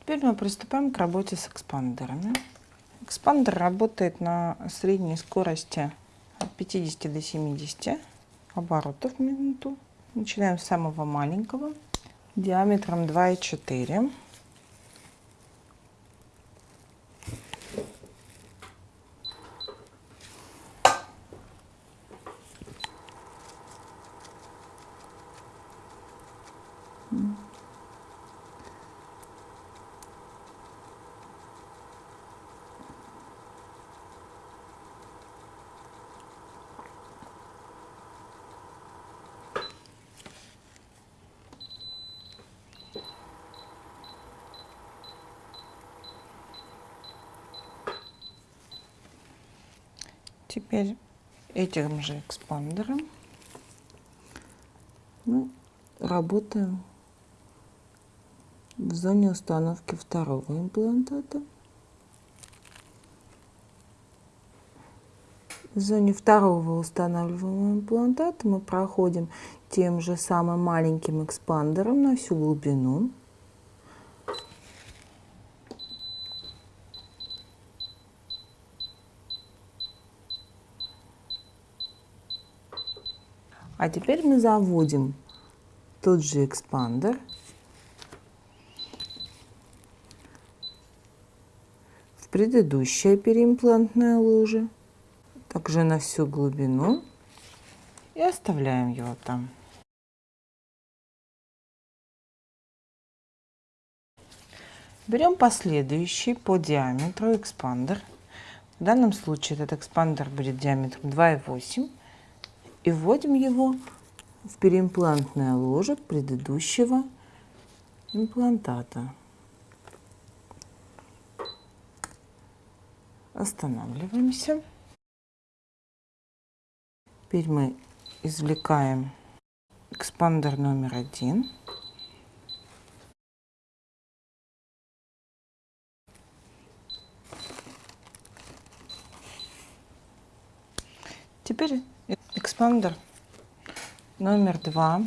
Теперь мы приступаем к работе с экспандерами. Экспандер работает на средней скорости от 50 до 70 оборотов в минуту. Начинаем с самого маленького, диаметром 2,4. Теперь этим же экспандером мы работаем в зоне установки второго имплантата. В зоне второго устанавливаемого имплантата мы проходим тем же самым маленьким экспандером на всю глубину. А теперь мы заводим тот же экспандер в предыдущее периимплантное ложе, также на всю глубину и оставляем его там. Берем последующий по диаметру экспандер. В данном случае этот экспандер будет диаметром 2,8 и вводим его в переимплантное ложе предыдущего имплантата. Останавливаемся. Теперь мы извлекаем экспандер номер один. Теперь экспандер номер два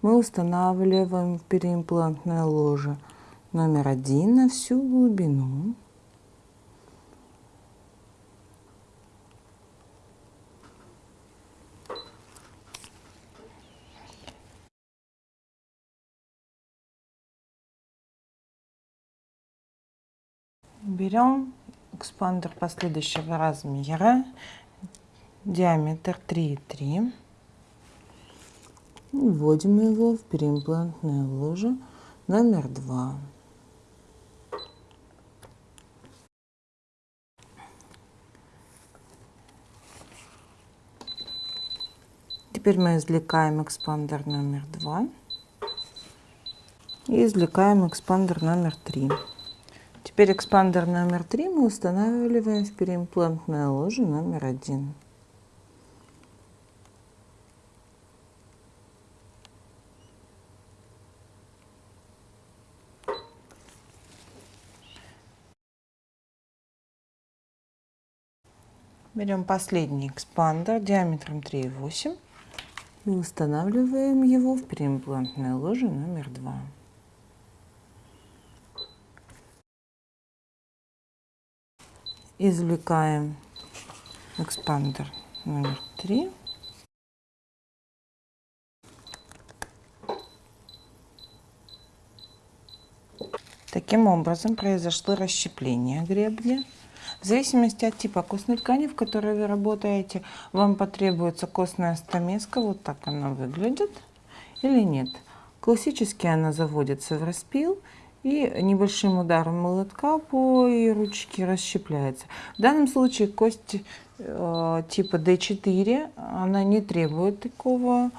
мы устанавливаем переимплантное ложе номер один на всю глубину. Берем экспандер последующего размера диаметр 3,3. Вводим его в переимплантное ложе номер 2. Теперь мы извлекаем экспандер номер 2 и извлекаем экспандер номер 3. Теперь экспандер номер 3 мы устанавливаем в периимплантное ложе номер 1. Берем последний экспандер диаметром 3,8 и устанавливаем его в переимплантное ложе номер 2. Извлекаем экспандер номер 3. Таким образом произошло расщепление гребня. Зависимости от типа костной ткани, в которой вы работаете, вам потребуется костная стамеска, вот так она выглядит, или нет. Классически она заводится в распил и небольшим ударом молотка по ее ручке расщепляется. В данном случае кость э, типа D4, она не требует такого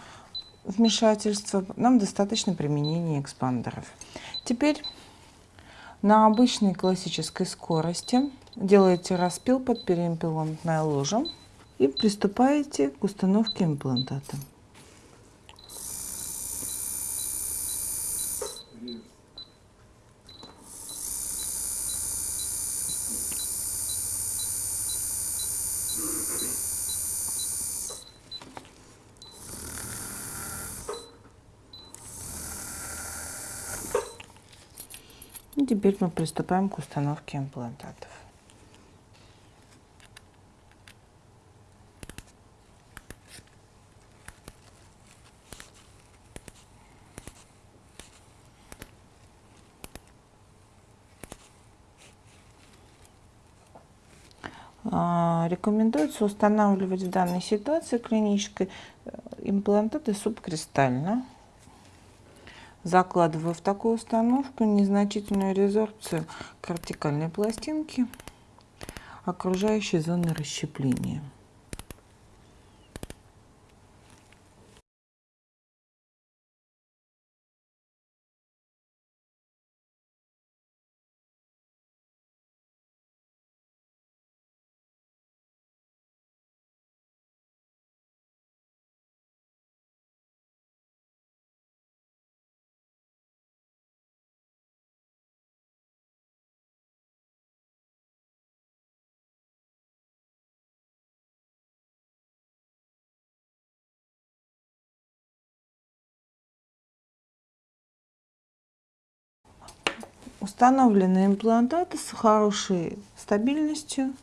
вмешательства, нам достаточно применения экспандеров. Теперь на обычной классической скорости делаете распил под переимплантной ложем и приступаете к установке имплантата. Thank you. Теперь мы приступаем к установке имплантатов. А, рекомендуется устанавливать в данной ситуации клинической э, имплантаты субкристально. Закладываю в такую установку незначительную резорбцию кортикальной пластинки окружающей зоны расщепления. Установлены имплантаты с хорошей стабильностью.